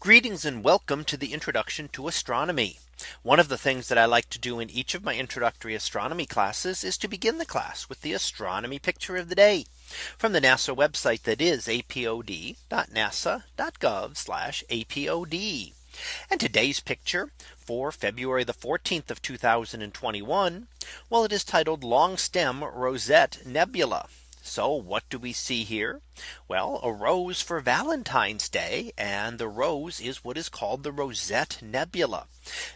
Greetings and welcome to the introduction to astronomy. One of the things that I like to do in each of my introductory astronomy classes is to begin the class with the astronomy picture of the day from the NASA website that is apod.nasa.gov apod. And today's picture for February the 14th of 2021. Well, it is titled Long Stem Rosette Nebula. So what do we see here? Well, a rose for Valentine's Day. And the rose is what is called the Rosette Nebula.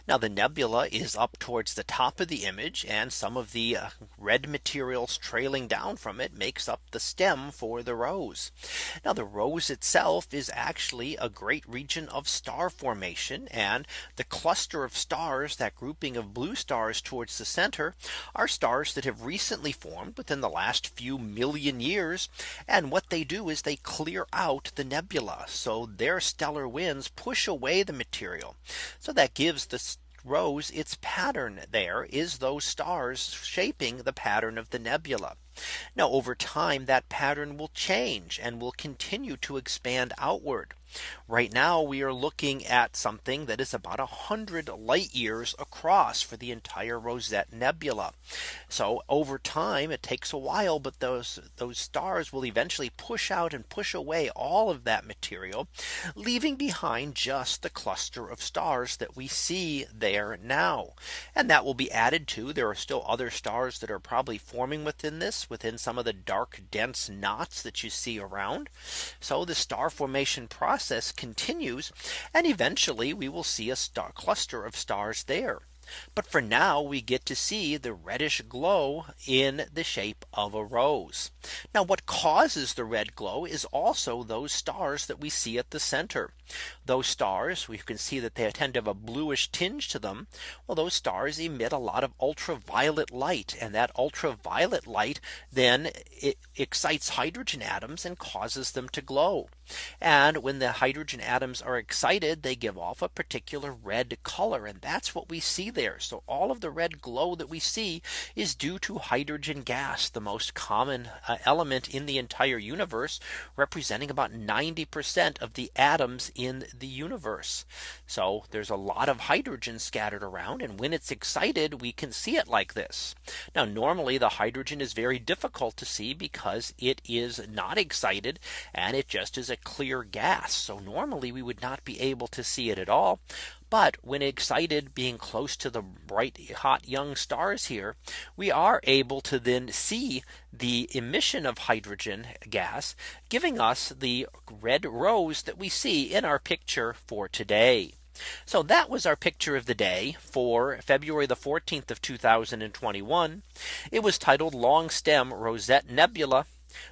Now the nebula is up towards the top of the image and some of the uh, red materials trailing down from it makes up the stem for the rose. Now the rose itself is actually a great region of star formation and the cluster of stars that grouping of blue stars towards the center are stars that have recently formed within the last few million years. And what they do is they clear out the nebula. So their stellar winds push away the material. So that gives the rose its pattern there is those stars shaping the pattern of the nebula. Now over time that pattern will change and will continue to expand outward. Right now we are looking at something that is about 100 light years across for the entire Rosette Nebula. So over time it takes a while but those those stars will eventually push out and push away all of that material leaving behind just the cluster of stars that we see there now. And that will be added to there are still other stars that are probably forming within this within some of the dark dense knots that you see around. So the star formation process process continues and eventually we will see a star cluster of stars there. But for now we get to see the reddish glow in the shape of a rose. Now what causes the red glow is also those stars that we see at the center. Those stars we can see that they tend to have a bluish tinge to them. Well those stars emit a lot of ultraviolet light and that ultraviolet light then it excites hydrogen atoms and causes them to glow. And when the hydrogen atoms are excited, they give off a particular red color. And that's what we see there. So all of the red glow that we see is due to hydrogen gas, the most common uh, element in the entire universe, representing about 90% of the atoms in the universe. So there's a lot of hydrogen scattered around. And when it's excited, we can see it like this. Now normally the hydrogen is very difficult to see because it is not excited and it just is a clear gas. So normally we would not be able to see it at all. But when excited being close to the bright hot young stars here, we are able to then see the emission of hydrogen gas giving us the red rose that we see in our picture for today. So that was our picture of the day for February the 14th of 2021. It was titled Long Stem Rosette Nebula.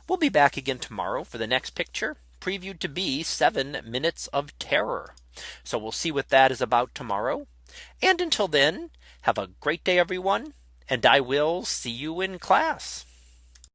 We'll be back again tomorrow for the next picture previewed to be seven minutes of terror. So we'll see what that is about tomorrow. And until then, have a great day, everyone. And I will see you in class.